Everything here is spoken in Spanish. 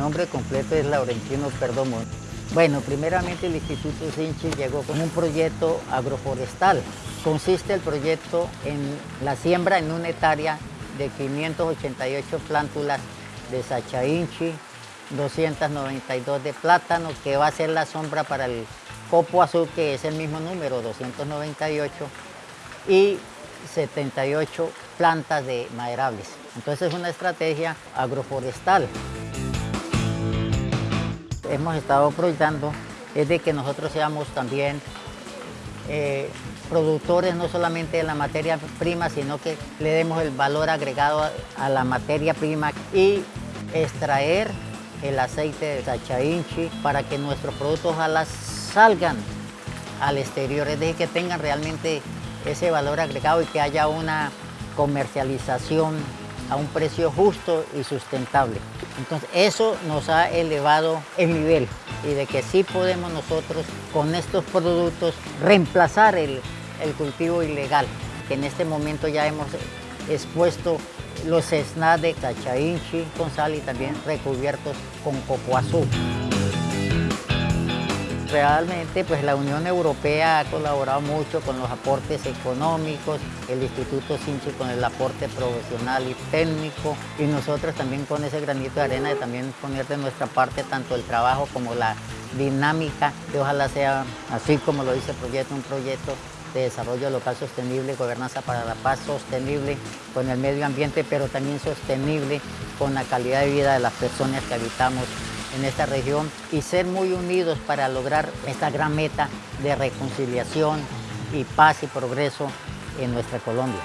nombre completo es Laurentino Perdomo. Bueno, primeramente el Instituto Sinchi llegó con un proyecto agroforestal. Consiste el proyecto en la siembra en una hectárea de 588 plántulas de sachainchi, 292 de plátano, que va a ser la sombra para el copo azul, que es el mismo número, 298, y 78 plantas de maderables. Entonces es una estrategia agroforestal. Hemos estado proyectando es de que nosotros seamos también eh, productores no solamente de la materia prima, sino que le demos el valor agregado a, la materia prima y extraer el aceite de sachainchi para que nuestros productos ojalá salgan al exterior, es decir, que tengan realmente ese valor agregado y que haya una comercialización a un precio justo y sustentable. Entonces eso nos ha elevado el nivel y de que sí podemos nosotros con estos productos reemplazar el, cultivo ilegal, que en este momento ya hemos expuesto los SNAD de cachainchi con sal y también recubiertos con coco azul. Realmente pues la Unión Europea ha colaborado mucho con los aportes económicos, el Instituto Sinchi con el aporte profesional y técnico y nosotros también con ese granito de arena de también poner de nuestra parte tanto el trabajo como la dinámica que ojalá sea así como lo dice el proyecto, un proyecto de desarrollo local sostenible, gobernanza para la paz sostenible con el medio ambiente, pero también sostenible con la calidad de vida de las personas que habitamos en esta región y ser muy unidos para lograr esta gran meta de reconciliación y paz y progreso en nuestra Colombia.